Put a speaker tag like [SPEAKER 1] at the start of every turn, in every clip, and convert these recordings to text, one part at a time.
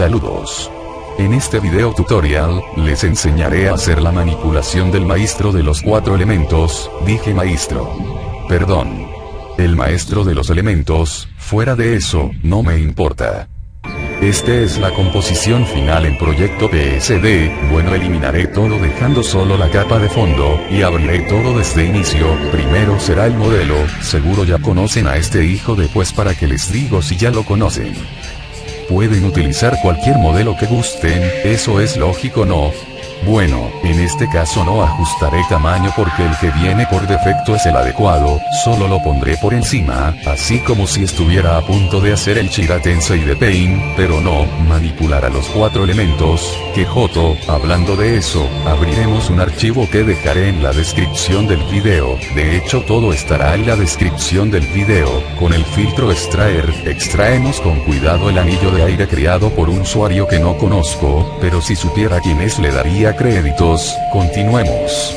[SPEAKER 1] Saludos. En este video tutorial, les enseñaré a hacer la manipulación del maestro de los cuatro elementos, dije maestro. Perdón. El maestro de los elementos, fuera de eso, no me importa. Este es la composición final en proyecto PSD, bueno eliminaré todo dejando solo la capa de fondo, y abriré todo desde inicio, primero será el modelo, seguro ya conocen a este hijo de pues para que les digo si ya lo conocen. Pueden utilizar cualquier modelo que gusten, eso es lógico no, bueno, en este caso no ajustaré tamaño porque el que viene por defecto es el adecuado, solo lo pondré por encima, así como si estuviera a punto de hacer el Shira y de Paint, pero no, manipular a los cuatro elementos, que Joto, hablando de eso, abriremos un archivo que dejaré en la descripción del video, de hecho todo estará en la descripción del video, con el filtro extraer, extraemos con cuidado el anillo de aire creado por un usuario que no conozco, pero si supiera quién es le daría créditos, continuemos.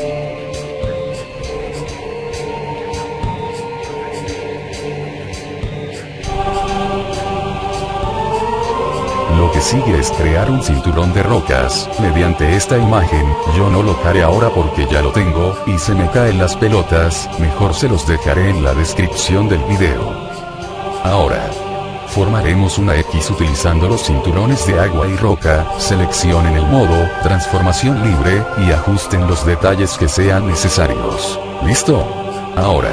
[SPEAKER 1] Lo que sigue es crear un cinturón de rocas, mediante esta imagen, yo no lo haré ahora porque ya lo tengo, y se me caen las pelotas, mejor se los dejaré en la descripción del video. Ahora, Formaremos una X utilizando los cinturones de agua y roca, seleccionen el modo, transformación libre, y ajusten los detalles que sean necesarios. ¿Listo? Ahora.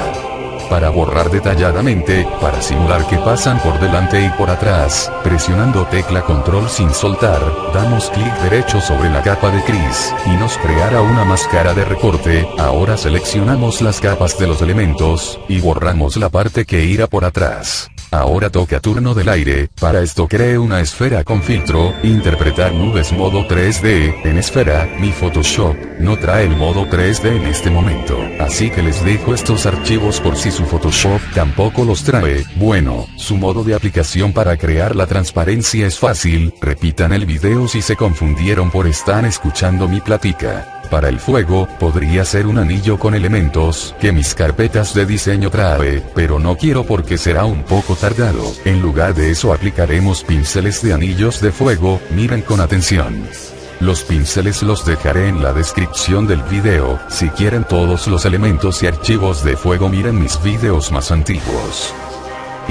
[SPEAKER 1] Para borrar detalladamente, para simular que pasan por delante y por atrás, presionando tecla control sin soltar, damos clic derecho sobre la capa de Chris, y nos creará una máscara de recorte, ahora seleccionamos las capas de los elementos, y borramos la parte que irá por atrás. Ahora toca turno del aire, para esto cree una esfera con filtro, interpretar nubes modo 3D, en esfera, mi Photoshop, no trae el modo 3D en este momento, así que les dejo estos archivos por si su Photoshop tampoco los trae, bueno, su modo de aplicación para crear la transparencia es fácil, repitan el video si se confundieron por estar escuchando mi platica para el fuego, podría ser un anillo con elementos que mis carpetas de diseño trae, pero no quiero porque será un poco tardado. En lugar de eso aplicaremos pinceles de anillos de fuego, miren con atención. Los pinceles los dejaré en la descripción del video, si quieren todos los elementos y archivos de fuego miren mis videos más antiguos.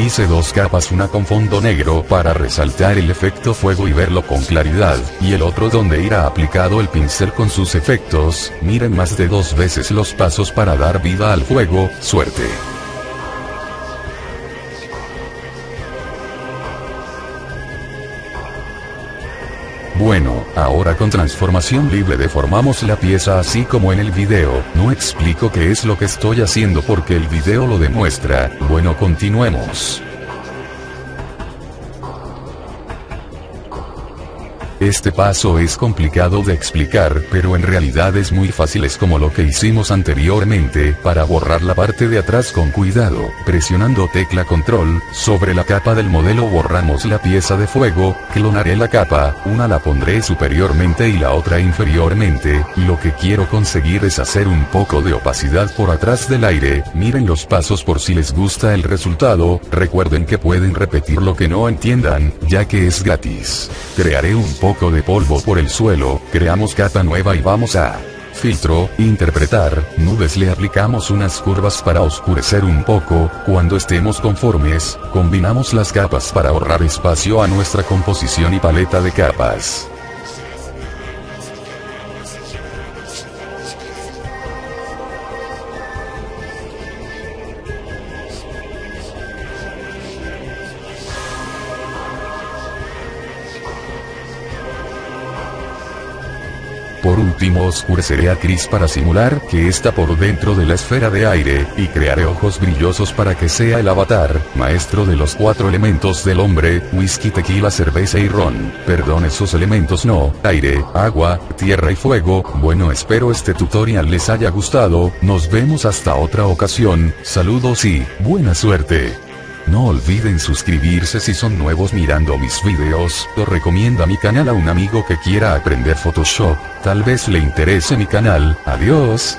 [SPEAKER 1] Hice dos capas una con fondo negro para resaltar el efecto fuego y verlo con claridad, y el otro donde irá aplicado el pincel con sus efectos, miren más de dos veces los pasos para dar vida al fuego, suerte. Bueno, ahora con transformación libre deformamos la pieza así como en el video, no explico qué es lo que estoy haciendo porque el video lo demuestra, bueno continuemos. Este paso es complicado de explicar, pero en realidad es muy fácil. Es como lo que hicimos anteriormente, para borrar la parte de atrás con cuidado, presionando tecla control, sobre la capa del modelo borramos la pieza de fuego, clonaré la capa, una la pondré superiormente y la otra inferiormente, lo que quiero conseguir es hacer un poco de opacidad por atrás del aire, miren los pasos por si les gusta el resultado, recuerden que pueden repetir lo que no entiendan, ya que es gratis. Crearé un poco poco de polvo por el suelo, creamos capa nueva y vamos a filtro, interpretar, nubes le aplicamos unas curvas para oscurecer un poco, cuando estemos conformes, combinamos las capas para ahorrar espacio a nuestra composición y paleta de capas. Por último oscureceré a Chris para simular que está por dentro de la esfera de aire, y crearé ojos brillosos para que sea el avatar, maestro de los cuatro elementos del hombre, whisky, tequila, cerveza y ron. Perdón esos elementos no, aire, agua, tierra y fuego, bueno espero este tutorial les haya gustado, nos vemos hasta otra ocasión, saludos y, buena suerte. No olviden suscribirse si son nuevos mirando mis videos, o recomienda mi canal a un amigo que quiera aprender Photoshop, tal vez le interese mi canal, adiós.